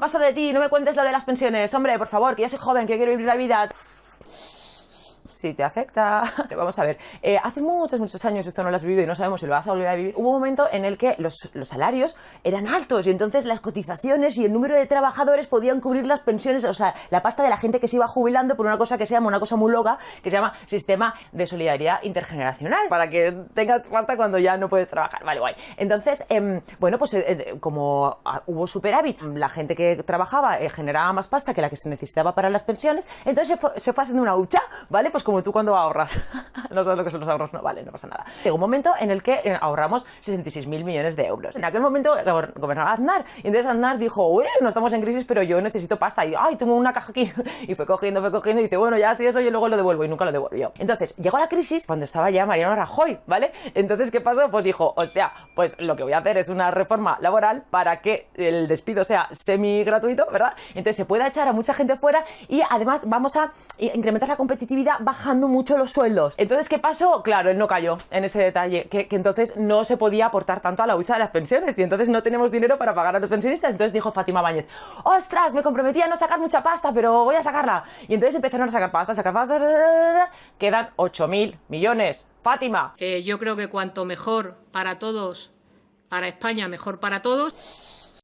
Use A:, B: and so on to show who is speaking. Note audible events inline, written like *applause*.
A: Paso de ti, no me cuentes lo de las pensiones. Hombre, por favor, que yo soy joven, que quiero vivir la vida si te afecta. *laughs* Vamos a ver, eh, hace muchos, muchos años esto no lo has vivido y no sabemos si lo vas a volver a vivir. Hubo un momento en el que los, los, salarios eran altos y entonces las cotizaciones y el número de trabajadores podían cubrir las pensiones, o sea, la pasta de la gente que se iba jubilando por una cosa que se llama, una cosa muy loca, que se llama sistema de solidaridad intergeneracional, para que tengas pasta cuando ya no puedes trabajar. Vale, guay. Entonces, eh, bueno, pues eh, como ah, hubo superávit, la gente que trabajaba eh, generaba más pasta que la que se necesitaba para las pensiones, entonces se fue, se fue haciendo una hucha, ¿vale? Pues como tú cuando ahorras. *laughs* no sabes lo que son los ahorros, no vale, no pasa nada. Llegó un momento en el que eh, ahorramos 66.000 millones de euros. En aquel momento gobernaba Aznar y entonces Aznar dijo, uy, no estamos en crisis, pero yo necesito pasta. Y, ay, tengo una caja aquí. *laughs* Y fue cogiendo, fue cogiendo y dice, bueno, ya sí, eso yo luego lo devuelvo y nunca lo devolvió. Entonces, llegó la crisis cuando estaba ya Mariano Rajoy, ¿vale? Entonces, ¿qué pasó? Pues dijo, hostia, pues lo que voy a hacer es una reforma laboral para que el despido sea semi gratuito, ¿verdad? Entonces se pueda echar a mucha gente fuera y además vamos a incrementar la competitividad bajando mucho los sueldos. Entonces, ¿qué pasó? Claro, él no cayó en ese detalle, que, que, entonces no se podía aportar tanto a la hucha de las pensiones y entonces no tenemos dinero para pagar a los pensionistas. Entonces dijo Fátima Báñez, ostras, me comprometí a no sacar mucha pasta, pero voy a sacarla. Y entonces empezaron a sacar pasta, a sacar pasta, quedan 8.000 millones. Fátima.
B: Eh, yo creo que cuanto mejor para todos, para España, mejor para todos.